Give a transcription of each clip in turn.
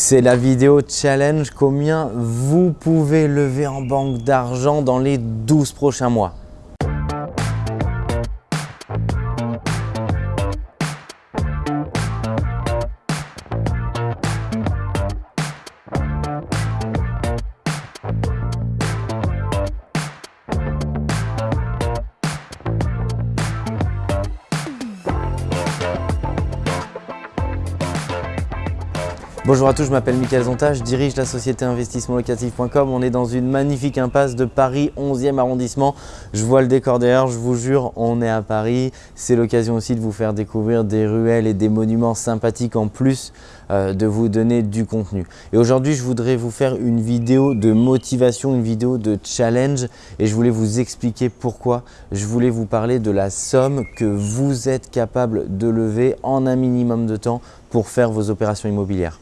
C'est la vidéo challenge combien vous pouvez lever en banque d'argent dans les 12 prochains mois? Bonjour à tous, je m'appelle Mickaël Zonta, je dirige la société investissementlocatif.com. On est dans une magnifique impasse de Paris 11e arrondissement. Je vois le décor derrière, je vous jure, on est à Paris. C'est l'occasion aussi de vous faire découvrir des ruelles et des monuments sympathiques en plus euh, de vous donner du contenu. Et aujourd'hui, je voudrais vous faire une vidéo de motivation, une vidéo de challenge et je voulais vous expliquer pourquoi. Je voulais vous parler de la somme que vous êtes capable de lever en un minimum de temps pour faire vos opérations immobilières.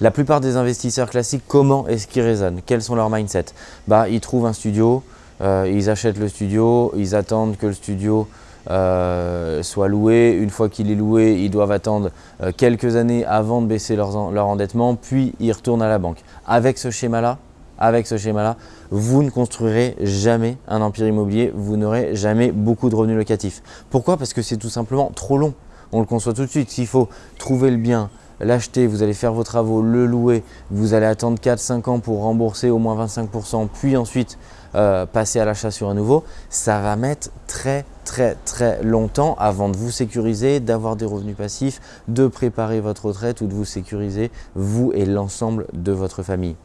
La plupart des investisseurs classiques, comment est-ce qu'ils raisonnent? Quels sont leurs mindset bah, Ils trouvent un studio, euh, ils achètent le studio, ils attendent que le studio euh, soit loué. Une fois qu'il est loué, ils doivent attendre euh, quelques années avant de baisser leur, endettement, puis ils retournent à la banque. Avec ce schéma-là, avec ce schéma-là, vous ne construirez jamais un empire immobilier, vous n'aurez jamais beaucoup de revenus locatifs. Pourquoi? Parce que c'est tout simplement trop long. On le conçoit tout de suite. S'il faut trouver le bien, l'acheter, vous allez faire vos travaux, le louer, vous allez attendre 4-5 ans pour rembourser au moins 25%, puis ensuite euh, passer à l'achat sur un nouveau, ça va mettre très très très longtemps avant de vous sécuriser, d'avoir des revenus passifs, de préparer votre retraite ou de vous sécuriser vous et l'ensemble de votre famille.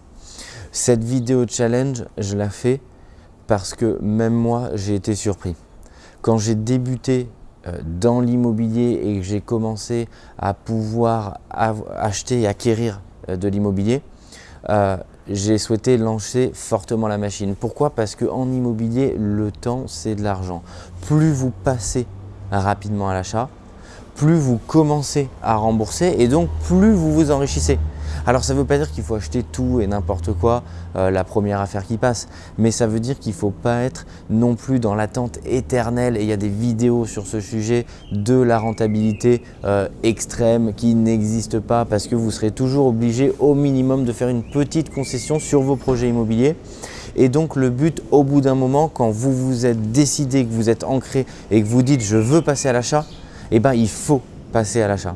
Cette vidéo challenge, je la fais parce que même moi, j'ai été surpris. Quand j'ai débuté dans l'immobilier et que j'ai commencé à pouvoir acheter et acquérir euh, de l'immobilier, euh, j'ai souhaité lancer fortement la machine. Pourquoi? Parce qu'en immobilier, le temps, c'est de l'argent. Plus vous passez rapidement à l'achat, plus vous commencez à rembourser et donc plus vous vous enrichissez. Alors ça ne veut pas dire qu'il faut acheter tout et n'importe quoi euh, la première affaire qui passe, mais ça veut dire qu'il ne faut pas être non plus dans l'attente éternelle et il y a des vidéos sur ce sujet de la rentabilité euh, extrême qui n'existe pas parce que vous serez toujours obligé au minimum de faire une petite concession sur vos projets immobiliers. Et donc le but au bout d'un moment, quand vous vous êtes décidé, que vous êtes ancré et que vous dites je veux passer à l'achat, eh ben, il faut passer à l'achat.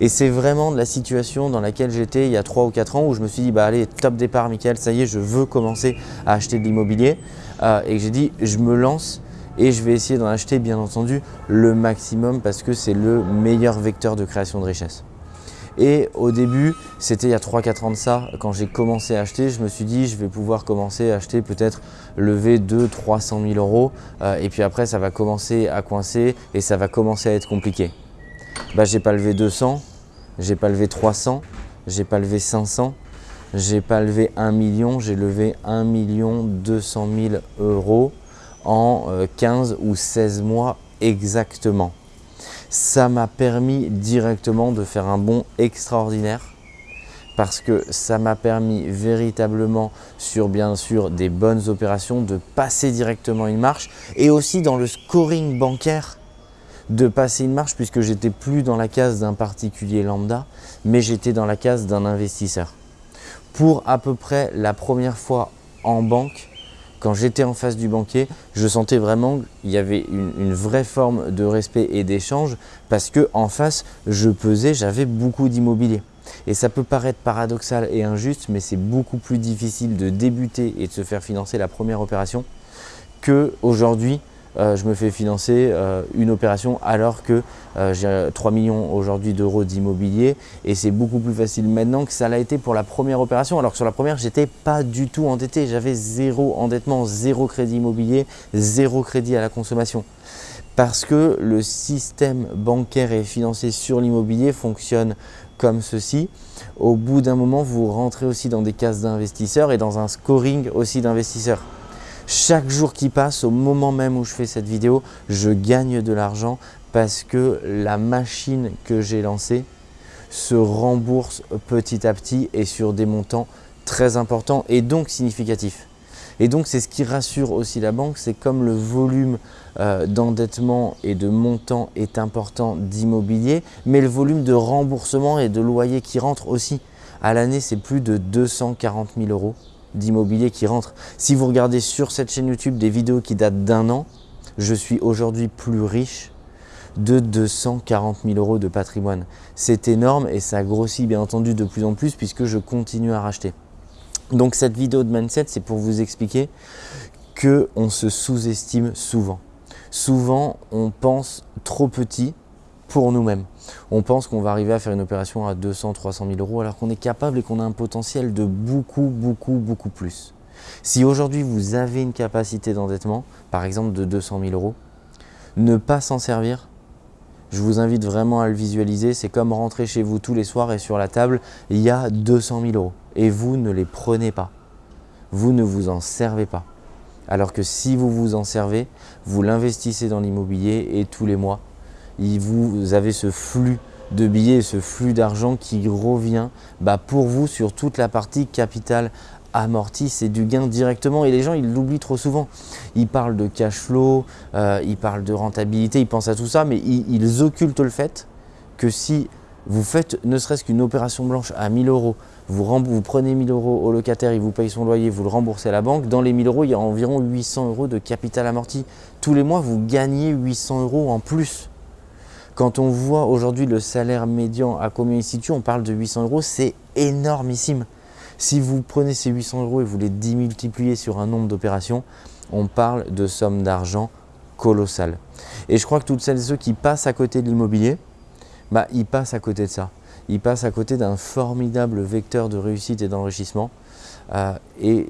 Et c'est vraiment la situation dans laquelle j'étais il y a 3 ou 4 ans où je me suis dit bah allez top départ Mickaël, ça y est je veux commencer à acheter de l'immobilier. Euh, et j'ai dit je me lance et je vais essayer d'en acheter bien entendu le maximum parce que c'est le meilleur vecteur de création de richesse. Et au début, c'était il y a 3-4 ans de ça, quand j'ai commencé à acheter, je me suis dit je vais pouvoir commencer à acheter peut-être lever 200-300 000 euros. Euh, et puis après ça va commencer à coincer et ça va commencer à être compliqué bah, j'ai pas levé 200, j'ai pas levé 300, j'ai pas levé 500, j'ai pas levé 1 million, j'ai levé 1 million 200 000 euros en 15 euh, ou 16 mois exactement. Ça m'a permis directement de faire un bond extraordinaire parce que ça m'a permis véritablement sur bien sûr des bonnes opérations de passer directement une marche et aussi dans le scoring bancaire de passer une marche puisque j'étais plus dans la case d'un particulier lambda, mais j'étais dans la case d'un investisseur. Pour à peu près la première fois en banque, quand j'étais en face du banquier, je sentais vraiment qu'il y avait une, vraie forme de respect et d'échange parce que en face, je pesais, j'avais beaucoup d'immobilier. Et ça peut paraître paradoxal et injuste, mais c'est beaucoup plus difficile de débuter et de se faire financer la première opération qu'aujourd'hui euh, je me fais financer euh, une opération alors que euh, j'ai 3 millions aujourd'hui d'euros d'immobilier et c'est beaucoup plus facile maintenant que ça l'a été pour la première opération alors que sur la première j'étais pas du tout endetté, j'avais zéro endettement, zéro crédit immobilier, zéro crédit à la consommation parce que le système bancaire et financier sur l'immobilier fonctionne comme ceci. Au bout d'un moment, vous rentrez aussi dans des cases d'investisseurs et dans un scoring aussi d'investisseurs. Chaque jour qui passe, au moment même où je fais cette vidéo, je gagne de l'argent parce que la machine que j'ai lancée se rembourse petit à petit et sur des montants très importants et donc significatifs. Et donc c'est ce qui rassure aussi la banque, c'est comme le volume euh, d'endettement et de montant est important d'immobilier, mais le volume de remboursement et de loyer qui rentre aussi. À l'année, c'est plus de 240 000 euros d'immobilier qui rentrent. Si vous regardez sur cette chaîne YouTube des vidéos qui datent d'un an, je suis aujourd'hui plus riche de 240 000 euros de patrimoine. C'est énorme et ça grossit bien entendu de plus en plus puisque je continue à racheter. Donc cette vidéo de mindset, c'est pour vous expliquer qu'on se sous-estime souvent. Souvent, on pense trop petit pour nous-mêmes. On pense qu'on va arriver à faire une opération à 200, 300 000 euros alors qu'on est capable et qu'on a un potentiel de beaucoup, beaucoup, beaucoup plus. Si aujourd'hui vous avez une capacité d'endettement, par exemple de 200 000 euros, ne pas s'en servir, je vous invite vraiment à le visualiser. C'est comme rentrer chez vous tous les soirs et sur la table, il y a 200 000 euros et vous ne les prenez pas. Vous ne vous en servez pas. Alors que si vous vous en servez, vous l'investissez dans l'immobilier et tous les mois, vous avez ce flux de billets, ce flux d'argent qui revient bah, pour vous sur toute la partie capital amorti, c'est du gain directement et les gens ils l'oublient trop souvent. Ils parlent de cash flow, euh, ils parlent de rentabilité, ils pensent à tout ça mais ils, occultent le fait que si vous faites ne serait-ce qu'une opération blanche à 1000 euros, vous, vous, prenez 1000 euros au locataire, il vous paye son loyer, vous le remboursez à la banque, dans les 1000 euros il y a environ 800 euros de capital amorti. Tous les mois vous gagnez 800 euros en plus. Quand on voit aujourd'hui le salaire médian à combien il situe, on parle de 800 euros, c'est énormissime. Si vous prenez ces 800 euros et vous les démultipliez sur un nombre d'opérations, on parle de sommes d'argent colossales. Et je crois que toutes celles et ceux qui passent à côté de l'immobilier, bah, ils passent à côté de ça. Ils passent à côté d'un formidable vecteur de réussite et d'enrichissement. Euh, et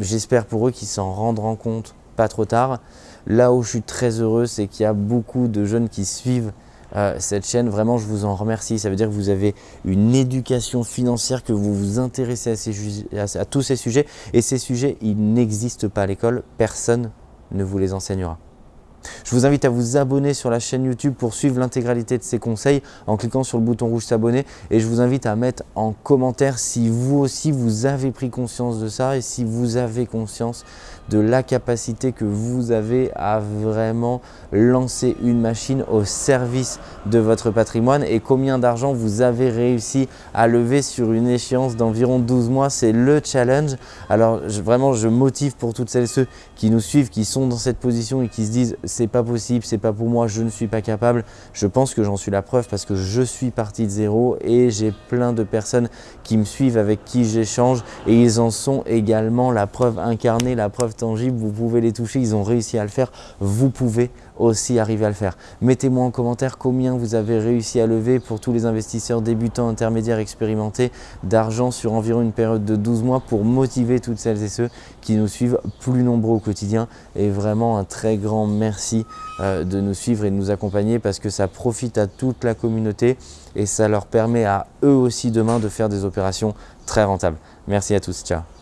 j'espère pour eux qu'ils s'en rendront compte pas trop tard. Là où je suis très heureux, c'est qu'il y a beaucoup de jeunes qui suivent euh, cette chaîne. Vraiment, je vous en remercie. Ça veut dire que vous avez une éducation financière, que vous vous intéressez à, à tous ces sujets. Et ces sujets, ils n'existent pas à l'école. Personne ne vous les enseignera. Je vous invite à vous abonner sur la chaîne YouTube pour suivre l'intégralité de ces conseils en cliquant sur le bouton rouge s'abonner et je vous invite à mettre en commentaire si vous aussi vous avez pris conscience de ça et si vous avez conscience de la capacité que vous avez à vraiment lancer une machine au service de votre patrimoine et combien d'argent vous avez réussi à lever sur une échéance d'environ 12 mois. C'est le challenge. Alors vraiment, je motive pour toutes celles et ceux qui nous suivent, qui sont dans cette position et qui se disent c'est pas possible, c'est pas pour moi, je ne suis pas capable. Je pense que j'en suis la preuve parce que je suis parti de zéro et j'ai plein de personnes qui me suivent, avec qui j'échange et ils en sont également la preuve incarnée, la preuve tangible. Vous pouvez les toucher, ils ont réussi à le faire. Vous pouvez aussi arriver à le faire. Mettez-moi en commentaire combien vous avez réussi à lever pour tous les investisseurs débutants, intermédiaires, expérimentés d'argent sur environ une période de 12 mois pour motiver toutes celles et ceux qui nous suivent plus nombreux au quotidien. Et vraiment un très grand merci euh, de nous suivre et de nous accompagner parce que ça profite à toute la communauté et ça leur permet à eux aussi demain de faire des opérations très rentables. Merci à tous, ciao